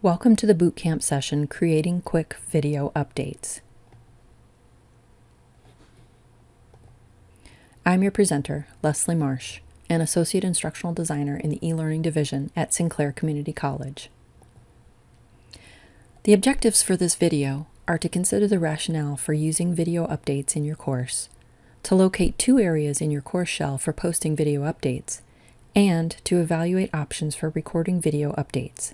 Welcome to the bootcamp session Creating Quick Video Updates. I'm your presenter, Leslie Marsh, an Associate Instructional Designer in the e-learning division at Sinclair Community College. The objectives for this video are to consider the rationale for using video updates in your course, to locate two areas in your course shell for posting video updates, and to evaluate options for recording video updates.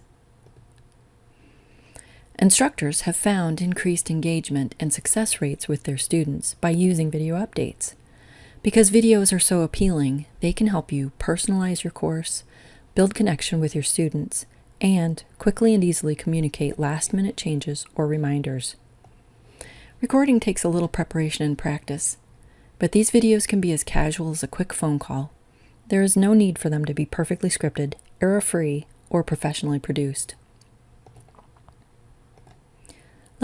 Instructors have found increased engagement and success rates with their students by using video updates. Because videos are so appealing, they can help you personalize your course, build connection with your students, and quickly and easily communicate last-minute changes or reminders. Recording takes a little preparation and practice, but these videos can be as casual as a quick phone call. There is no need for them to be perfectly scripted, error-free, or professionally produced.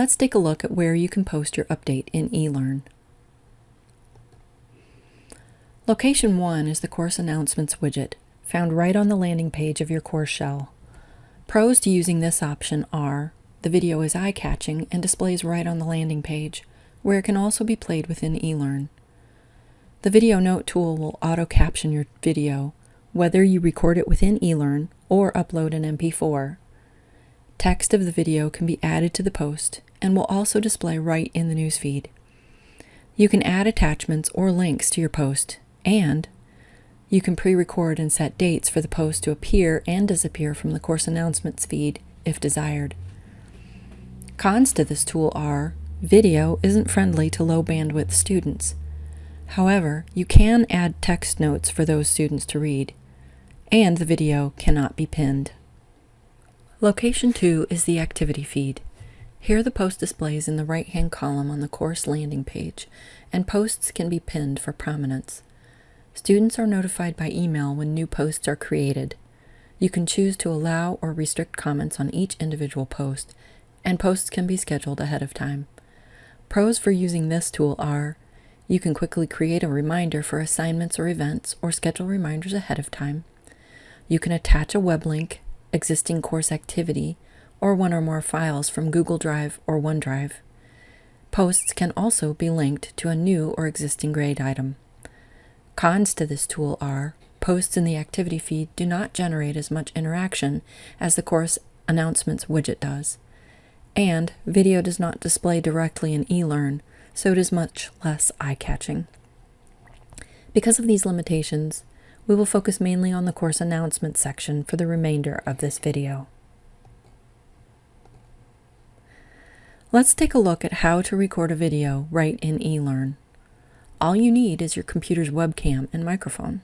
Let's take a look at where you can post your update in eLearn. Location 1 is the Course Announcements widget, found right on the landing page of your course shell. Pros to using this option are the video is eye-catching and displays right on the landing page, where it can also be played within eLearn. The Video Note tool will auto-caption your video, whether you record it within eLearn or upload an MP4. Text of the video can be added to the post and will also display right in the newsfeed. You can add attachments or links to your post, and you can pre-record and set dates for the post to appear and disappear from the course announcements feed if desired. Cons to this tool are video isn't friendly to low bandwidth students. However, you can add text notes for those students to read, and the video cannot be pinned. Location 2 is the activity feed. Here the post displays in the right-hand column on the course landing page, and posts can be pinned for prominence. Students are notified by email when new posts are created. You can choose to allow or restrict comments on each individual post, and posts can be scheduled ahead of time. Pros for using this tool are you can quickly create a reminder for assignments or events or schedule reminders ahead of time. You can attach a web link existing course activity, or one or more files from Google Drive or OneDrive. Posts can also be linked to a new or existing grade item. Cons to this tool are posts in the activity feed do not generate as much interaction as the course announcements widget does, and video does not display directly in eLearn, so it is much less eye-catching. Because of these limitations, we will focus mainly on the course announcements section for the remainder of this video. Let's take a look at how to record a video right in eLearn. All you need is your computer's webcam and microphone.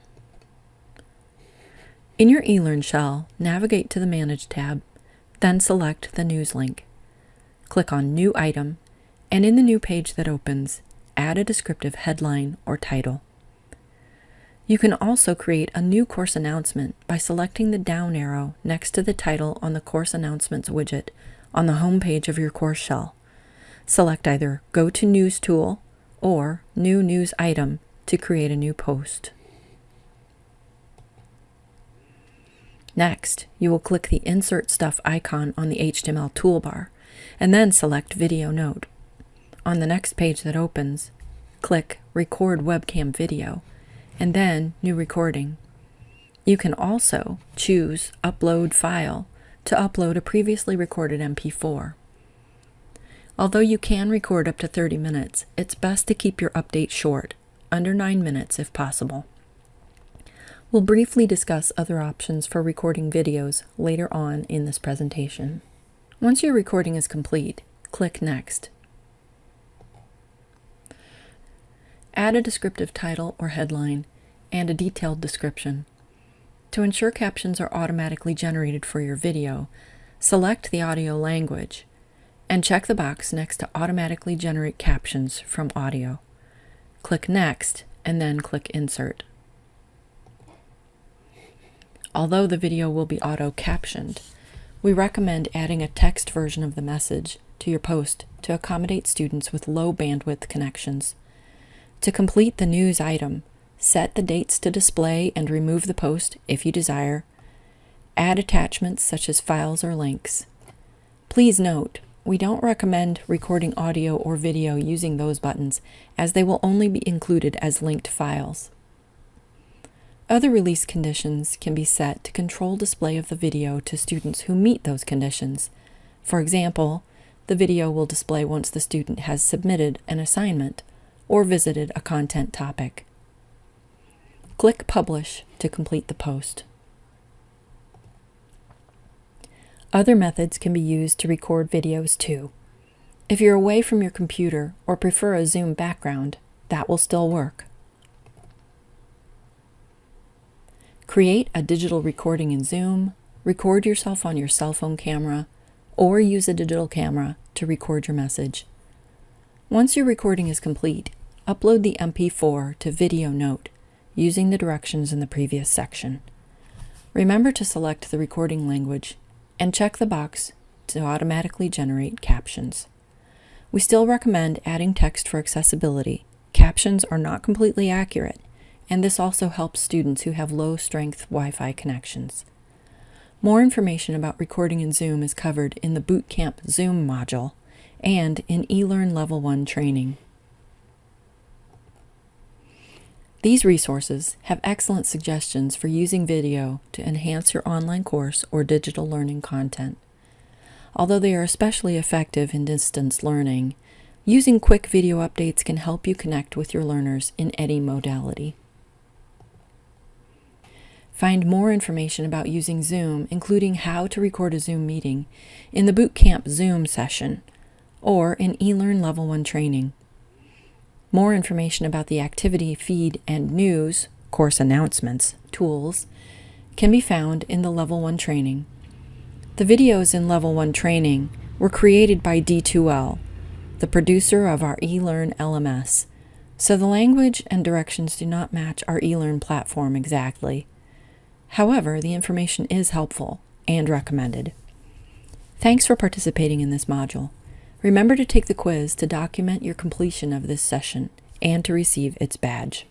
In your eLearn shell, navigate to the Manage tab, then select the News link. Click on New Item, and in the new page that opens, add a descriptive headline or title. You can also create a new course announcement by selecting the down arrow next to the title on the Course Announcements widget on the home page of your course shell. Select either Go to News tool or New News Item to create a new post. Next, you will click the Insert Stuff icon on the HTML toolbar, and then select Video Note. On the next page that opens, click Record Webcam Video and then New Recording. You can also choose Upload File to upload a previously recorded MP4. Although you can record up to 30 minutes, it's best to keep your update short, under 9 minutes if possible. We'll briefly discuss other options for recording videos later on in this presentation. Once your recording is complete, click Next. Add a descriptive title or headline and a detailed description. To ensure captions are automatically generated for your video, select the audio language and check the box next to Automatically Generate Captions from Audio. Click Next and then click Insert. Although the video will be auto-captioned, we recommend adding a text version of the message to your post to accommodate students with low bandwidth connections. To complete the news item, set the dates to display and remove the post if you desire, add attachments such as files or links, Please note, we don't recommend recording audio or video using those buttons as they will only be included as linked files. Other release conditions can be set to control display of the video to students who meet those conditions. For example, the video will display once the student has submitted an assignment or visited a content topic. Click Publish to complete the post. Other methods can be used to record videos too. If you're away from your computer or prefer a Zoom background, that will still work. Create a digital recording in Zoom, record yourself on your cell phone camera, or use a digital camera to record your message. Once your recording is complete, upload the MP4 to Video Note using the directions in the previous section. Remember to select the recording language and check the box to automatically generate captions. We still recommend adding text for accessibility. Captions are not completely accurate, and this also helps students who have low strength Wi-Fi connections. More information about recording in Zoom is covered in the Bootcamp Zoom module and in eLearn Level 1 training. These resources have excellent suggestions for using video to enhance your online course or digital learning content. Although they are especially effective in distance learning, using quick video updates can help you connect with your learners in any modality. Find more information about using Zoom, including how to record a Zoom meeting, in the Bootcamp Zoom session or in eLearn Level 1 training. More information about the activity feed and news, course announcements, tools can be found in the Level 1 training. The videos in Level 1 training were created by D2L, the producer of our eLearn LMS, so the language and directions do not match our eLearn platform exactly. However, the information is helpful and recommended. Thanks for participating in this module. Remember to take the quiz to document your completion of this session and to receive its badge.